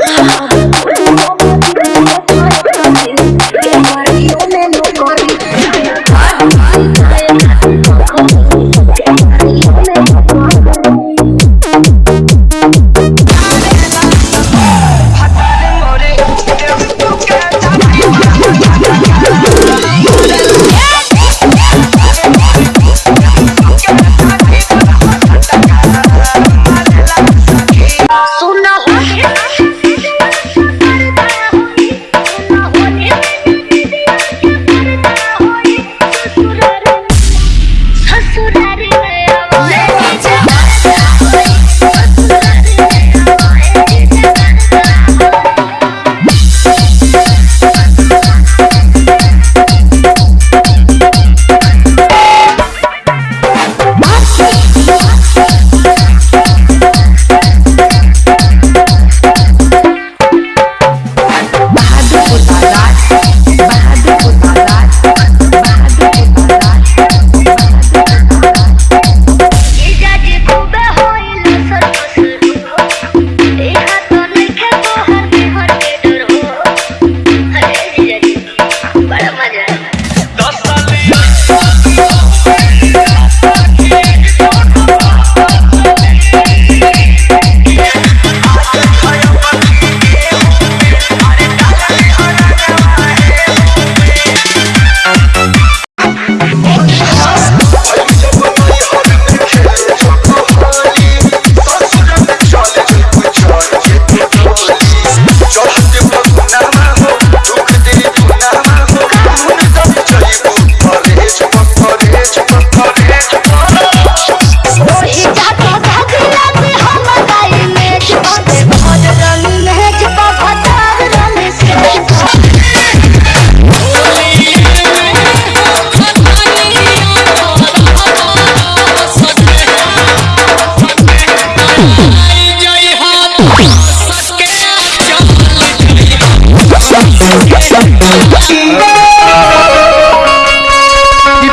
Oh,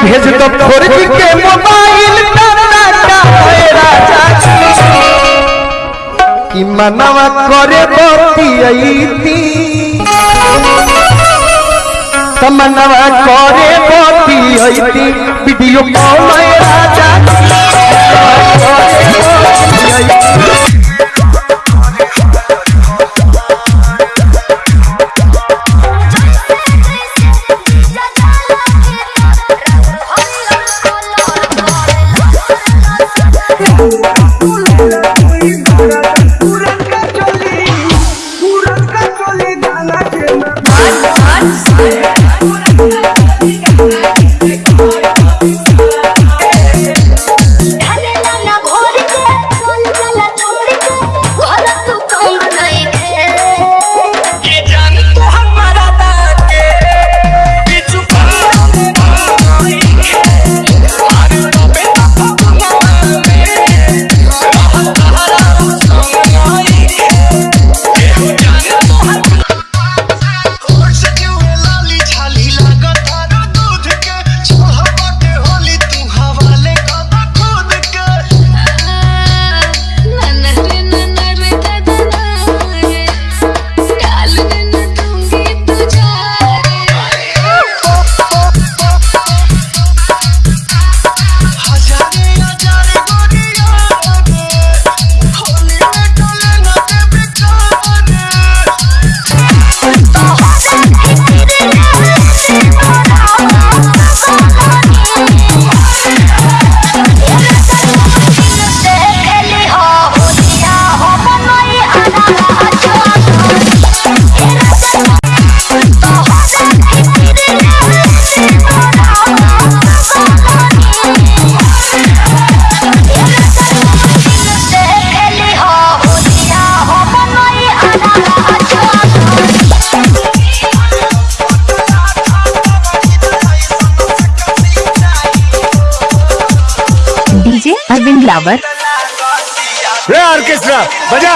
भेज दो फोरजी के मोबाइल कि मनवा करे बतियती तमनवा करे बतियती वीडियो कॉल राजा अरविंद लावर रे ऑर्केस्ट्रा बजा।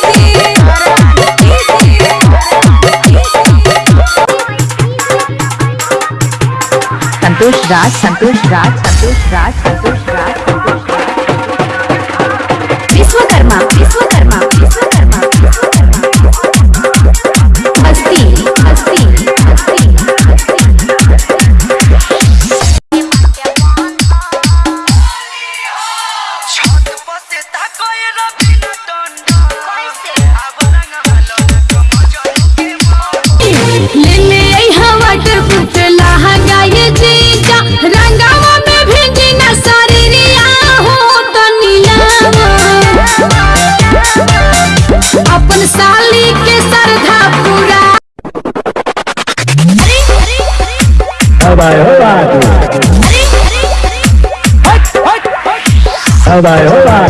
संतोष राज संतोष राज संतोष राज संतोष राज विश्वकर्मा विश्व समुदाय हो। रहा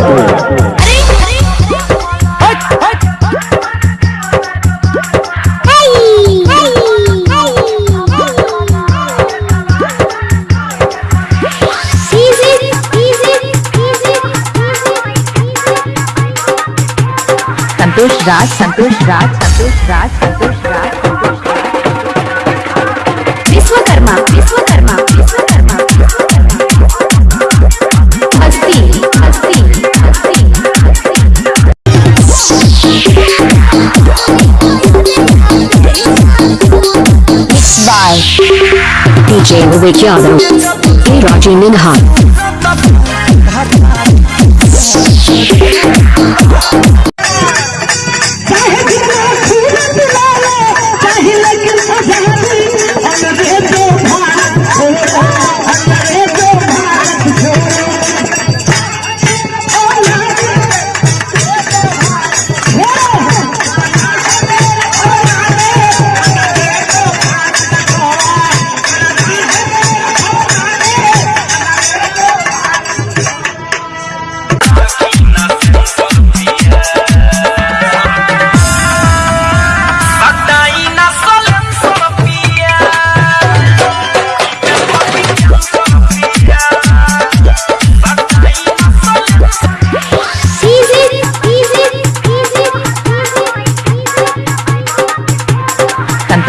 संतोष राज संतोष राज संतोष राज। जय विवेक यादव के राज़ी मिन्हा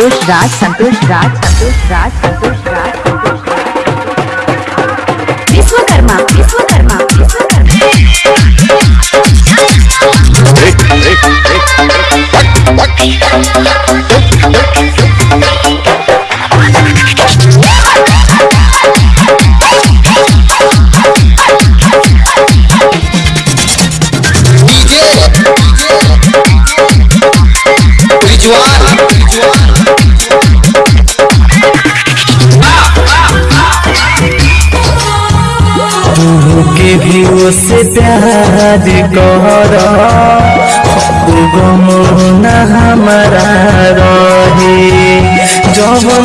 संतोष राज संतोष राज संतोष राज संतोष राज विश्वकर्मा विश्वकर्मा विश्वकर्मा प्यार कर गम न हमारा रहे। जवन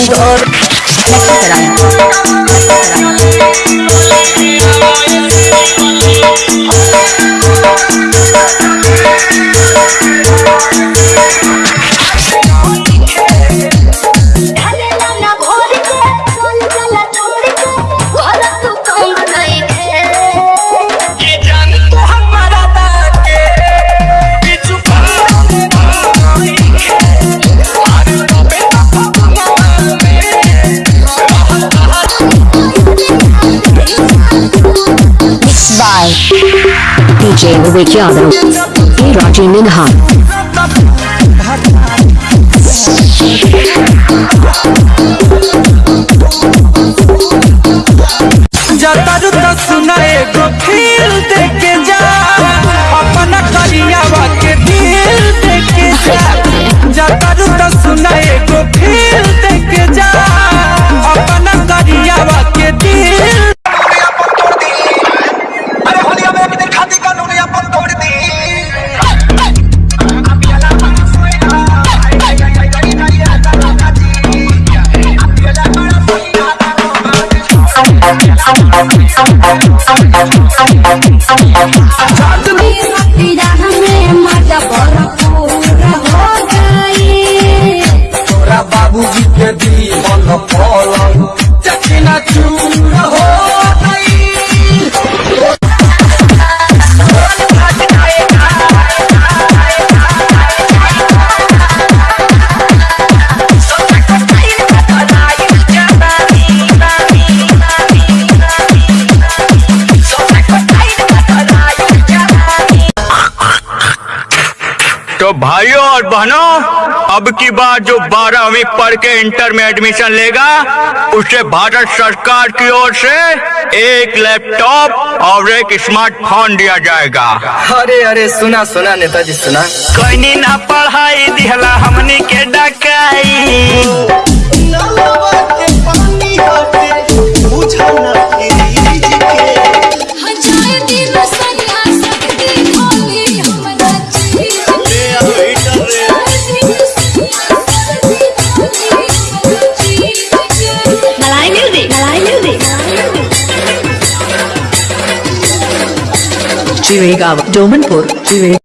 DJ Viviano E Raji Minha जतारू और बहनों अब की बार जो बारहवीं पढ़ के इंटर में एडमिशन लेगा उसे भारत सरकार की ओर से एक लैपटॉप और एक स्मार्टफ़ोन दिया जाएगा। अरे अरे सुना सुना नेताजी सुना। कोई ना पढ़ाई दिहला हमनी के डकाई श्रीवेगा डोमनपुर श्रीवे